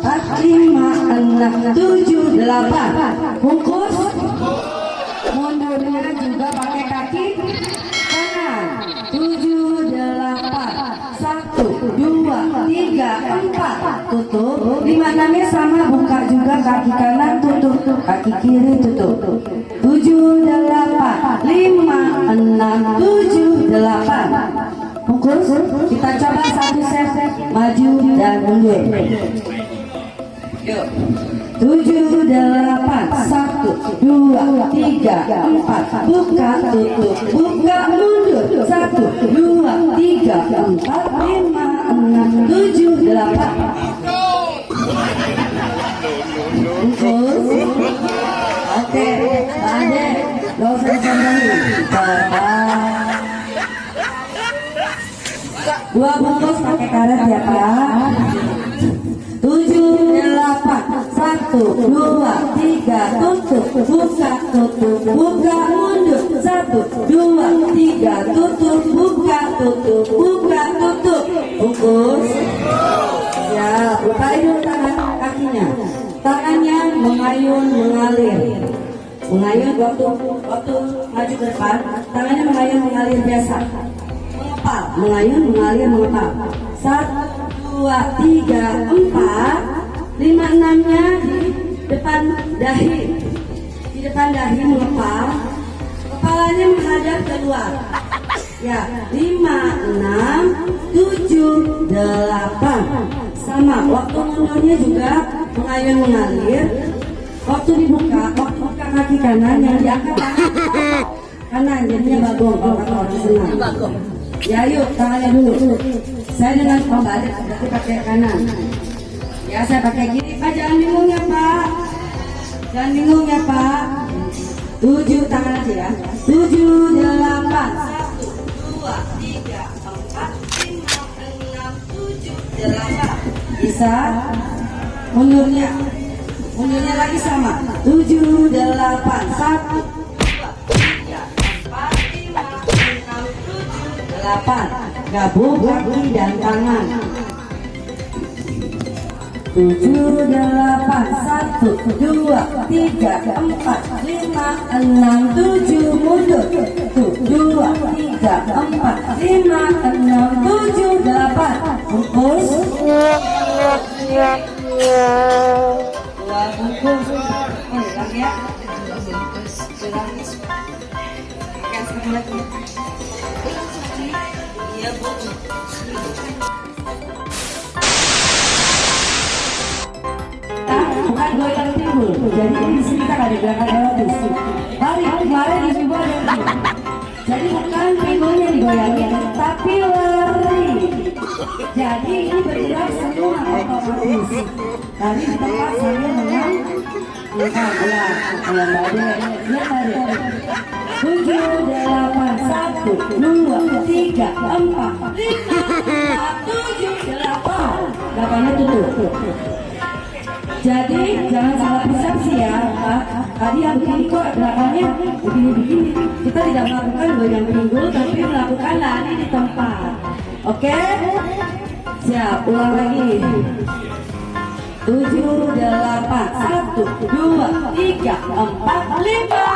empat lima enam tujuh delapan. Bungkus. Mundurnya juga pakai kaki. Kanan tujuh delapan. Satu tiga empat tutup lima enamnya sama buka juga kaki kanan tutup kaki kiri tutup tujuh delapan lima enam tujuh delapan bungkus kita coba satu set maju dan mundur. Tujuh delapan satu dua tiga empat buka tutup buka mundur satu dua tiga empat lima enam tujuh delapan. Oke, usah disandarin. Coba. Dua bungkus pakai karet ya Pak. Tujuh delapan satu dua tiga tutup buka tutup buka mundur satu dua tiga tutup buka tutup buka tutup bungkus ya buka dulu tangan kakinya tangannya mengayun mengalir mengayun waktu waktu maju ke depan tangannya mengayun mengalir biasa mengepal mengayun mengalir mengepal satu dua tiga empat lima enamnya di depan dahi. Di depan dahi mengepal kepalanya menghadap keluar. Ya lima enam tujuh delapan. Sama waktu mundurnya juga mengayun mengalir. Waktu dibuka waktu buka kaki kanan yang diangkat kanan jadinya bagong kalau orang senang ya yuk tangannya dulu. Saya dengan Badet berarti pakai kanan ya saya pakai kiri Pak. Jangan bingung ya Pak. Jangan bingung ya Pak. Tujuh tangan aja ya. Tujuh delapan. Satu dua tiga empat lima enam tujuh delapan. Bisa? Mundurnya. Mundurnya lagi sama. Tujuh delapan. Satu dua tiga empat lima enam tujuh delapan. Gabung kaki dan tangan tujuh delapan satu dua tiga empat lima enam tujuh mundur tuh dua tiga empat lima enam tujuh delapan bungkus. Bukan goyang timbul jadi di sini kan ada gerakan aerobis hari jadi bukan pinggulnya digoyangin tapi lari jadi ini bergerak semua otomatis tadi di tempat sambil menang ya, ya, badai. Tujuh, delapan, satu, dua, tiga, empat, lima, tujuh, delapan. Delapannya tutup. Jadi jangan salah persepsi ya, Pak. Tadi yang begini kok gerakannya begini-begini. Kita tidak melakukan goyang pinggul, tapi melakukan lari di tempat. Oke? Siap, ulang lagi. Tujuh, delapan, satu, dua, tiga, empat, lima,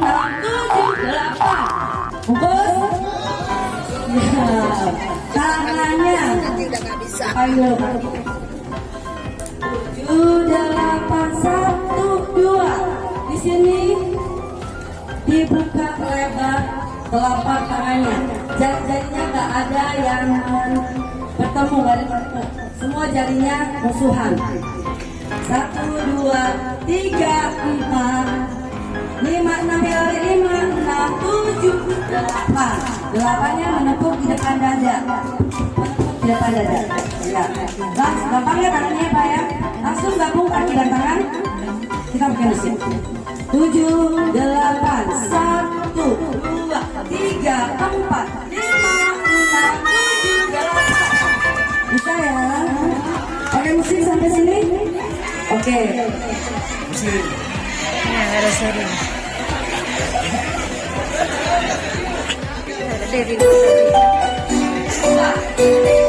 enam, tujuh, delapan. Bungkus. Ya, tangannya. Ayo. Tujuh, delapan, satu, dua. Di sini dibuka lebar telapak tangannya. Jari-jarinya nggak ada yang bertemu, nggak bertemu. Semua jarinya musuhan. Satu, dua, tiga, empat, lima, enam, lari, lima, enam, tujuh, delapan. Delapannya menepuk di depan dada. Depan dada. Ya. Bang, gampang ya tangannya Pak ya. Langsung gabung kaki dan tangan. Kita pakai mesin. Tujuh, delapan, satu, dua, tiga, empat, lima, enam, tujuh, delapan. Bisa ya? Pakai mesin sampai sini? Oke. Mesin. Ya, harus seri. Ada Dewi.